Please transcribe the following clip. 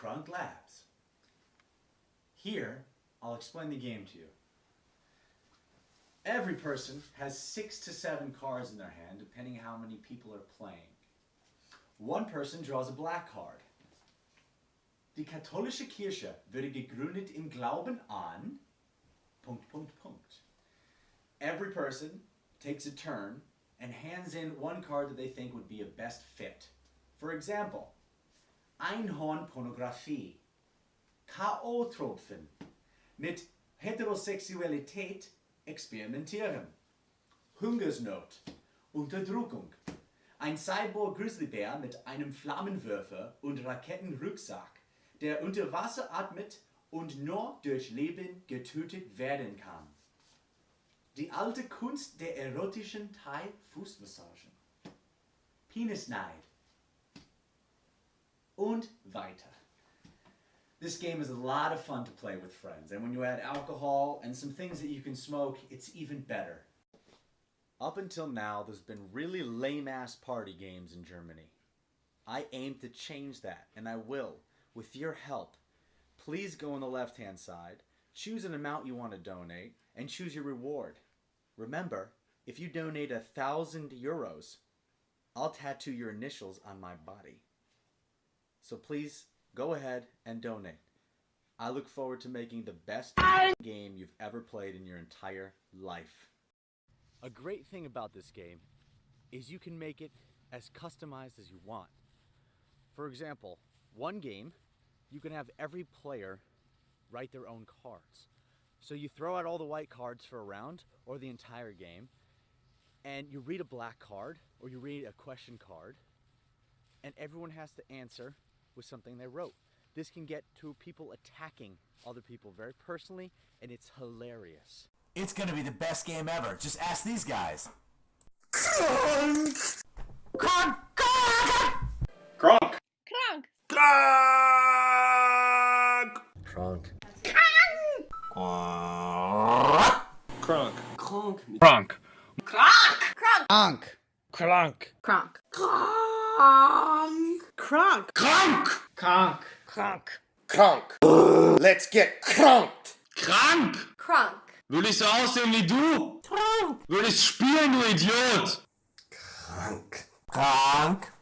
Crunk Labs. Here, I'll explain the game to you. Every person has six to seven cards in their hand, depending how many people are playing. One person draws a black card. Die katholische Kirche wurde gegründet im Glauben an... Punkt, Punkt, Punkt. Every person takes a turn and hands in one card that they think would be a best fit. For example, Einhornpornografie, K.O.-Tropfen, mit Heterosexualität experimentieren, Hungersnot, Unterdrückung, ein Cyborg-Grizzlybär mit einem Flammenwerfer und Rakettenrucksack, der unter Wasser atmet und nur durch Leben getötet werden kann. Die alte Kunst der erotischen Thai-Fußmassagen. Penisneid. Und weiter. This game is a lot of fun to play with friends, and when you add alcohol and some things that you can smoke, it's even better. Up until now, there's been really lame-ass party games in Germany. I aim to change that, and I will, with your help. Please go on the left-hand side, choose an amount you want to donate, and choose your reward. Remember, if you donate a thousand euros, I'll tattoo your initials on my body. So please go ahead and donate. I look forward to making the best game you've ever played in your entire life. A great thing about this game is you can make it as customized as you want. For example, one game, you can have every player write their own cards. So you throw out all the white cards for a round or the entire game, and you read a black card or you read a question card, and everyone has to answer with something they wrote. This can get to people attacking other people very personally, and it's hilarious. It's gonna be the best game ever. Just ask these guys. Kronk! Kronk! Kronk! Kronk! Kronk! Kronk. Kronk. Kronk. Kronk! Kronk. Kronk. Kronk! Kronk. Kronk! Kronk. Kronk. Kronk! Let's get kronked! Krank! Kronk! Will ich so aussehen wie du? Will ich spielen, du Idiot? Krank. Krank.